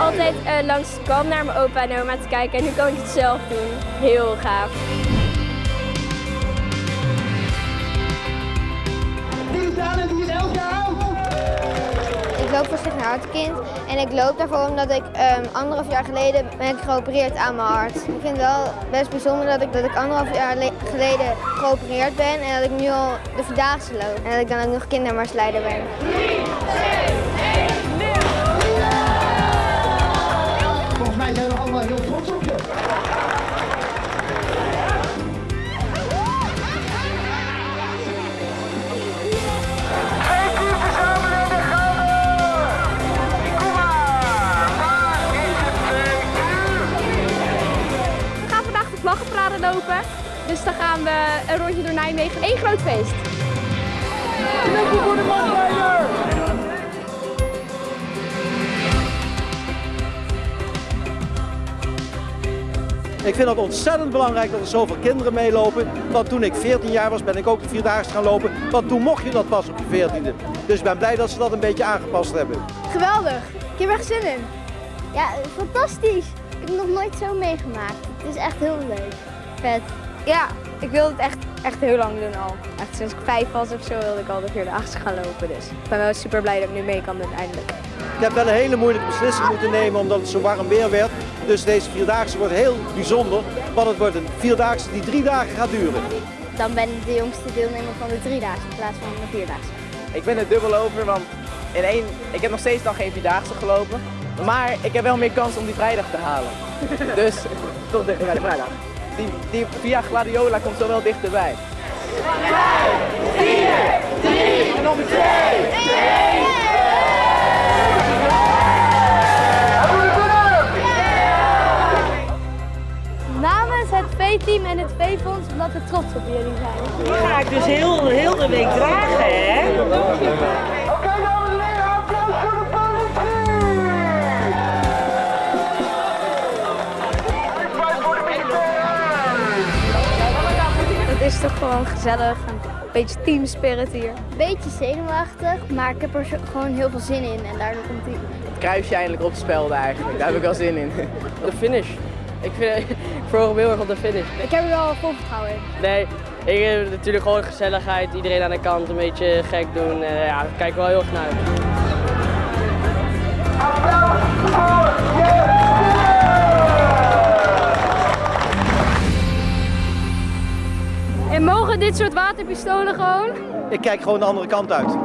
altijd eh, langs de kwam naar mijn opa en oma te kijken. En nu kan ik het zelf doen. Heel gaaf. Ik loop voor Sticht Hartkind en ik loop daarvoor omdat ik ehm, anderhalf jaar geleden ben geopereerd aan mijn hart. Ik vind het wel best bijzonder dat ik, dat ik anderhalf jaar geleden geopereerd ben en dat ik nu al de Vierdaagse loop. En dat ik dan ook nog kindermarsleider ben. 3, 2 maar heel trots op je. vlaggenparade lopen. Dus dan gaan we een rondje door Nijmegen. Eén groot feest. Ik vind het ontzettend belangrijk dat er zoveel kinderen meelopen. Want toen ik 14 jaar was, ben ik ook de Vierdaagse gaan lopen. Want toen mocht je dat pas op je 14e. Dus ik ben blij dat ze dat een beetje aangepast hebben. Geweldig. Ik heb er echt zin in. Ja, fantastisch. Ik heb nog nooit zo meegemaakt. Het is echt heel leuk. Vet. Ja, ik wil het echt, echt heel lang doen al. Echt sinds ik vijf was of zo wilde ik al de Vierdaagse gaan lopen. Dus ik ben wel super blij dat ik nu mee kan doen eindelijk. Ik heb wel een hele moeilijke beslissing moeten nemen omdat het zo warm weer werd. Dus deze Vierdaagse wordt heel bijzonder. Want het wordt een Vierdaagse die drie dagen gaat duren. Dan ben ik de jongste deelnemer van de driedaagse in plaats van de vierdaagse. Ik ben er dubbel over, want in één, ik heb nog steeds dan geen Vierdaagse gelopen. Maar ik heb wel meer kans om die vrijdag te halen. Dus tot dichter bij de vrijdag. Die, die via Gladiola komt zo wel dichterbij. 5, 4, 3, nummer 2, 1. Namens het V-team en het V-fonds omdat we trots op jullie zijn. Die ga ik dus heel, heel de week dragen, hè? Oké, dames en heren, applaus voor de politie! Applaus voor de militairen! Het is toch gewoon gezellig, een beetje teamspirit hier. Beetje zenuwachtig, maar ik heb er gewoon heel veel zin in en daardoor komt hij. Het kruisje eindelijk op spelden eigenlijk, daar heb ik wel zin in. De finish. Ik, vind, ik verhoog me heel erg op de finish. Ik heb er wel vol vertrouwen in. Nee, ik heb natuurlijk gewoon gezelligheid, iedereen aan de kant een beetje gek doen. Eh, ja, daar kijk ik wel heel erg naar uit. Applaus voor je En mogen dit soort waterpistolen gewoon? Ik kijk gewoon de andere kant uit.